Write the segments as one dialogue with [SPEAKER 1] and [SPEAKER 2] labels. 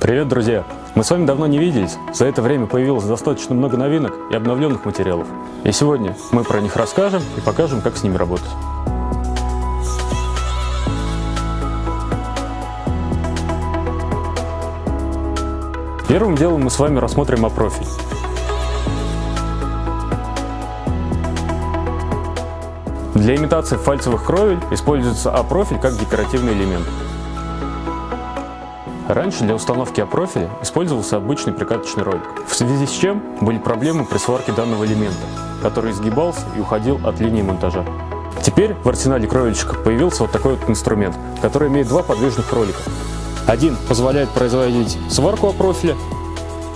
[SPEAKER 1] Привет, друзья! Мы с вами давно не виделись, за это время появилось достаточно много новинок и обновленных материалов. И сегодня мы про них расскажем и покажем, как с ними работать. Первым делом мы с вами рассмотрим опрофиль. Для имитации фальцевых кровель используется А-профиль как декоративный элемент. Раньше для установки А-профиля использовался обычный прикаточный ролик, в связи с чем были проблемы при сварке данного элемента, который изгибался и уходил от линии монтажа. Теперь в арсенале кровельщика появился вот такой вот инструмент, который имеет два подвижных ролика. Один позволяет производить сварку А-профиля,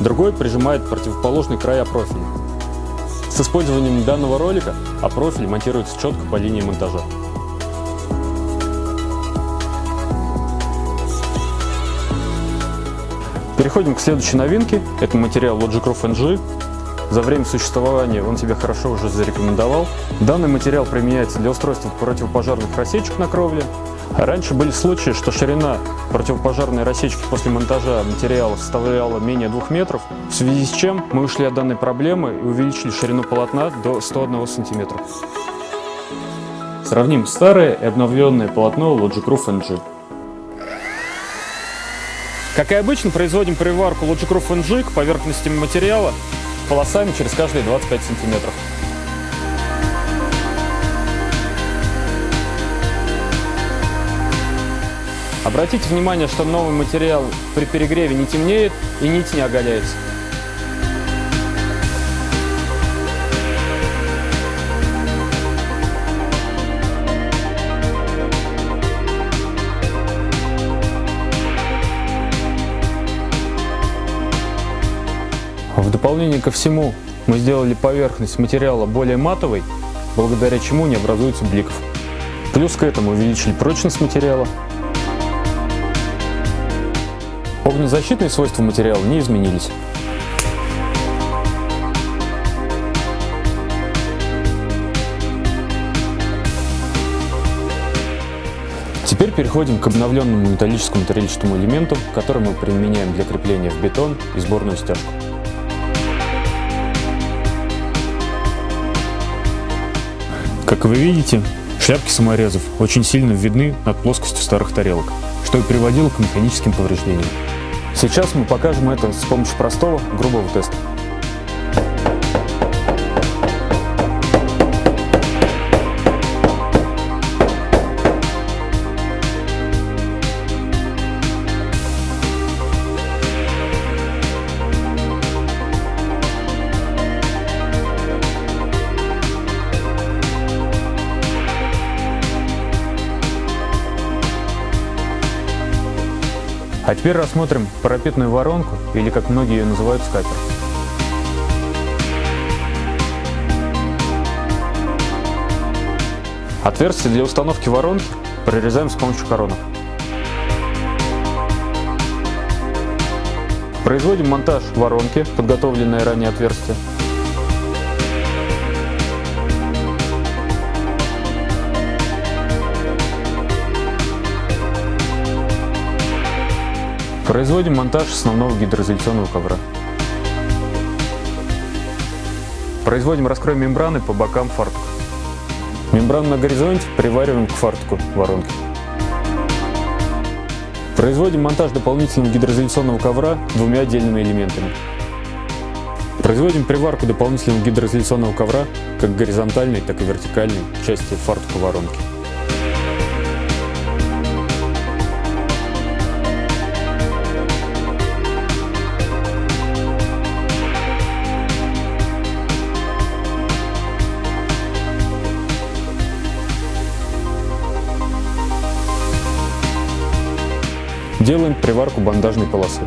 [SPEAKER 1] другой прижимает противоположный край А-профиля. С использованием данного ролика А-профиль монтируется четко по линии монтажа. Переходим к следующей новинке. Это материал Logic Roof NG. За время существования он себя хорошо уже зарекомендовал. Данный материал применяется для устройства противопожарных рассечек на кровле. Раньше были случаи, что ширина противопожарной рассечки после монтажа материала составляла менее 2 метров, в связи с чем мы ушли от данной проблемы и увеличили ширину полотна до 101 сантиметра. Сравним старое и обновленное полотно Logic Roof NG. Как и обычно, производим приварку Logic Roof NG к поверхности материала полосами через каждые 25 сантиметров. Обратите внимание, что новый материал при перегреве не темнеет и нить не оголяется. Дополнение ко всему мы сделали поверхность материала более матовой, благодаря чему не образуется бликов. Плюс к этому увеличили прочность материала. Огнезащитные свойства материала не изменились. Теперь переходим к обновленному металлическому трельчатому элементу, который мы применяем для крепления в бетон и сборную стяжку. Как вы видите, шляпки саморезов очень сильно видны над плоскостью старых тарелок, что и приводило к механическим повреждениям. Сейчас мы покажем это с помощью простого, грубого теста. А теперь рассмотрим парапетную воронку, или как многие ее называют, скатер. Отверстие для установки воронки прорезаем с помощью коронок. Производим монтаж воронки, подготовленное ранее отверстие. Производим монтаж основного гидроизоляционного ковра. Производим раскрой мембраны по бокам фартука. Мембрану на горизонте привариваем к фартуку воронки. Производим монтаж дополнительного гидроизоляционного ковра двумя отдельными элементами. Производим приварку дополнительного гидроизоляционного ковра как горизонтальной, так и вертикальной части фартука воронки. Делаем приварку бандажной полосы.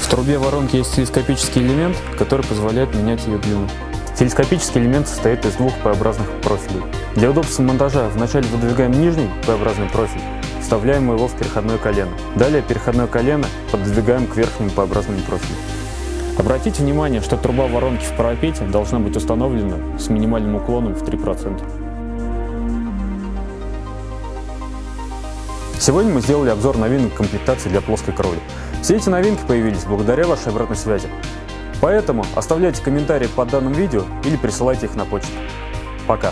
[SPEAKER 1] В трубе воронки есть телескопический элемент, который позволяет менять ее длину. Телескопический элемент состоит из двух П-образных профилей. Для удобства монтажа вначале выдвигаем нижний П-образный профиль, вставляем его в переходное колено. Далее переходное колено подвигаем к верхнему П-образному профилю. Обратите внимание, что труба воронки в парапете должна быть установлена с минимальным уклоном в 3%. Сегодня мы сделали обзор новинок комплектации для плоской кровли. Все эти новинки появились благодаря вашей обратной связи. Поэтому оставляйте комментарии под данным видео или присылайте их на почту. Пока!